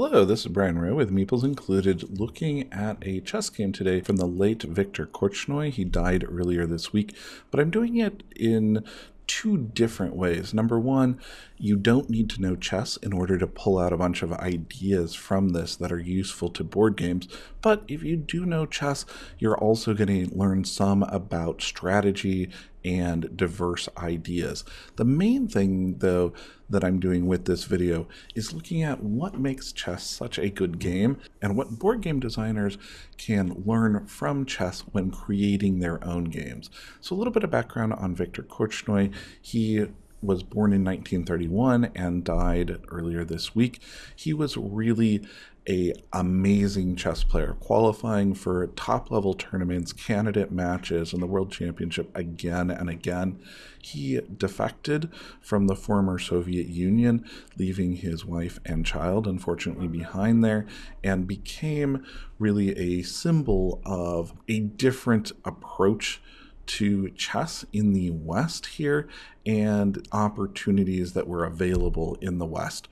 Hello, this is Brian Rowe with Meeples Included, looking at a chess game today from the late Viktor Korchnoi. He died earlier this week, but I'm doing it in two different ways. Number one, you don't need to know chess in order to pull out a bunch of ideas from this that are useful to board games. But if you do know chess, you're also going to learn some about strategy and diverse ideas. The main thing, though, that I'm doing with this video is looking at what makes chess such a good game and what board game designers can learn from chess when creating their own games. So a little bit of background on Viktor Korchnoi. He was born in 1931 and died earlier this week. He was really a amazing chess player, qualifying for top level tournaments, candidate matches, and the World Championship again and again. He defected from the former Soviet Union, leaving his wife and child, unfortunately, behind there, and became really a symbol of a different approach to chess in the West here and opportunities that were available in the West.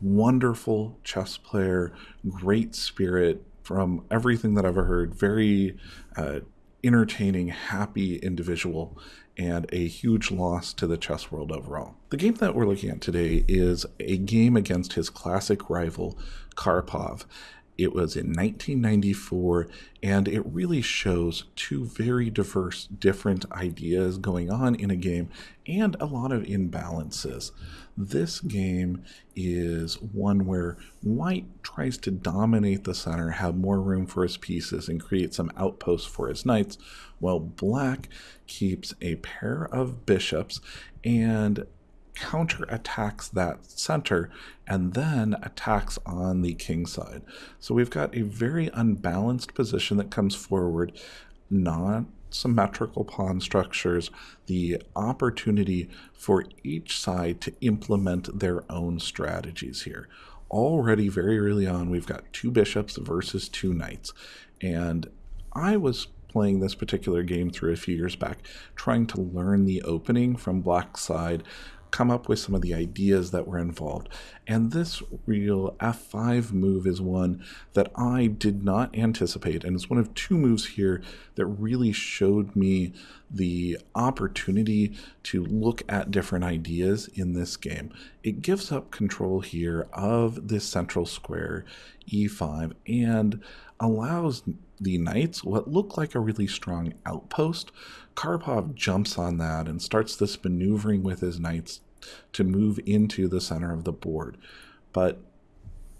Wonderful chess player, great spirit from everything that I've heard, very uh, entertaining, happy individual, and a huge loss to the chess world overall. The game that we're looking at today is a game against his classic rival, Karpov. It was in 1994, and it really shows two very diverse, different ideas going on in a game and a lot of imbalances. This game is one where white tries to dominate the center, have more room for his pieces, and create some outposts for his knights, while black keeps a pair of bishops and counterattacks that center and then attacks on the king side. So we've got a very unbalanced position that comes forward, not symmetrical pawn structures, the opportunity for each side to implement their own strategies here. Already very early on, we've got two bishops versus two knights. And I was playing this particular game through a few years back, trying to learn the opening from black side come up with some of the ideas that were involved. And this real F5 move is one that I did not anticipate. And it's one of two moves here that really showed me the opportunity to look at different ideas in this game. It gives up control here of this central square, E5, and allows the knights what looked like a really strong outpost. Karpov jumps on that and starts this maneuvering with his knights to move into the center of the board. But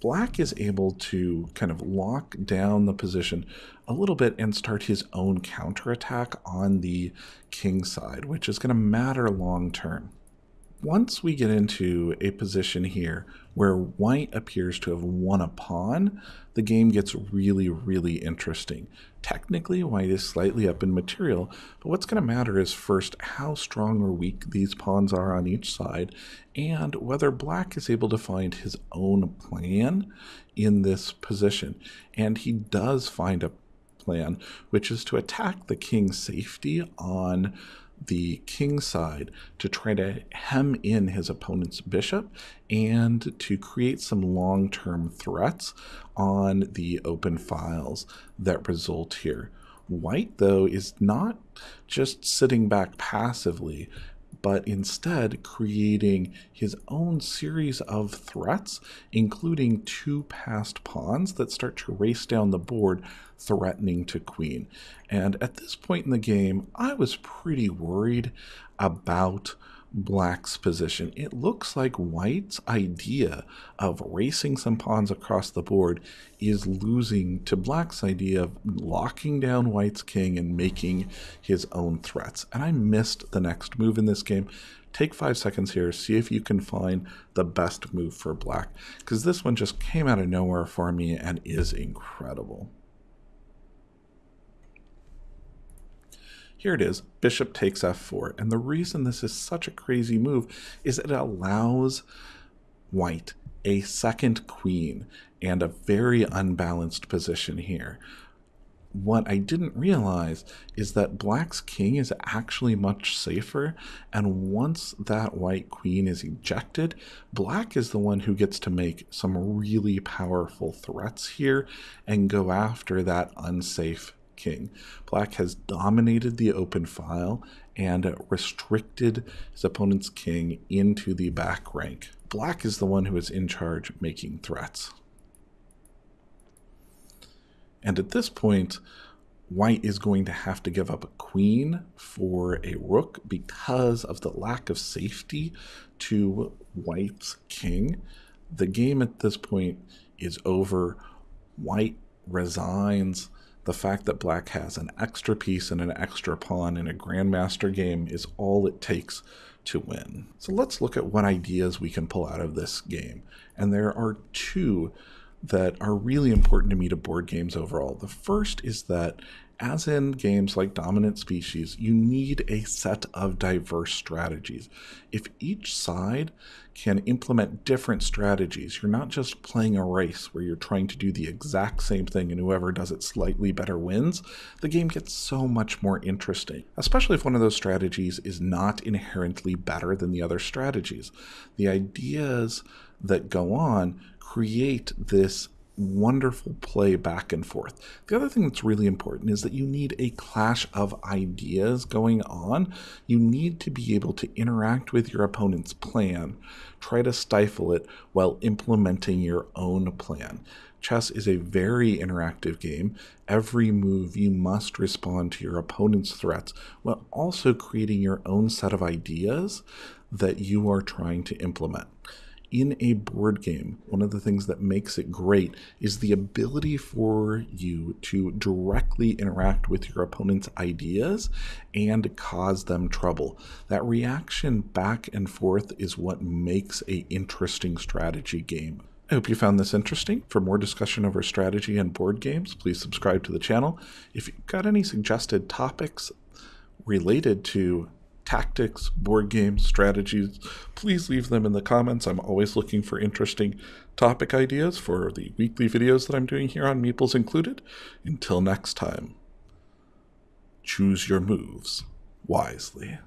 Black is able to kind of lock down the position a little bit and start his own counterattack on the king side, which is going to matter long term. Once we get into a position here where white appears to have won a pawn, the game gets really, really interesting. Technically, white is slightly up in material, but what's going to matter is first how strong or weak these pawns are on each side, and whether black is able to find his own plan in this position. And he does find a plan, which is to attack the king's safety on the king side to try to hem in his opponent's bishop and to create some long-term threats on the open files that result here. White, though, is not just sitting back passively, but instead creating his own series of threats, including two passed pawns that start to race down the board, threatening to queen. And at this point in the game, I was pretty worried about black's position. It looks like white's idea of racing some pawns across the board is losing to black's idea of locking down white's king and making his own threats. And I missed the next move in this game. Take five seconds here, see if you can find the best move for black, because this one just came out of nowhere for me and is incredible. Here it is, bishop takes f4. And the reason this is such a crazy move is it allows white a second queen and a very unbalanced position here. what I didn't realize is that black's king is actually much safer, and once that white queen is ejected, black is the one who gets to make some really powerful threats here and go after that unsafe king. Black has dominated the open file and restricted his opponent's king into the back rank. Black is the one who is in charge making threats. And at this point, white is going to have to give up a queen for a rook because of the lack of safety to white's king. The game at this point is over. White resigns. The fact that black has an extra piece and an extra pawn in a grandmaster game is all it takes to win. So let's look at what ideas we can pull out of this game. And there are two that are really important to me to board games overall. The first is that, as in games like Dominant Species, you need a set of diverse strategies. If each side can implement different strategies, you're not just playing a race where you're trying to do the exact same thing and whoever does it slightly better wins, the game gets so much more interesting, especially if one of those strategies is not inherently better than the other strategies. The ideas that go on create this wonderful play back and forth. The other thing that's really important is that you need a clash of ideas going on. You need to be able to interact with your opponent's plan, try to stifle it while implementing your own plan. Chess is a very interactive game. Every move you must respond to your opponent's threats while also creating your own set of ideas that you are trying to implement in a board game, one of the things that makes it great is the ability for you to directly interact with your opponent's ideas and cause them trouble. That reaction back and forth is what makes a interesting strategy game. I hope you found this interesting. For more discussion over strategy and board games, please subscribe to the channel. If you've got any suggested topics related to tactics, board games, strategies, please leave them in the comments. I'm always looking for interesting topic ideas for the weekly videos that I'm doing here on Meeples Included. Until next time, choose your moves wisely.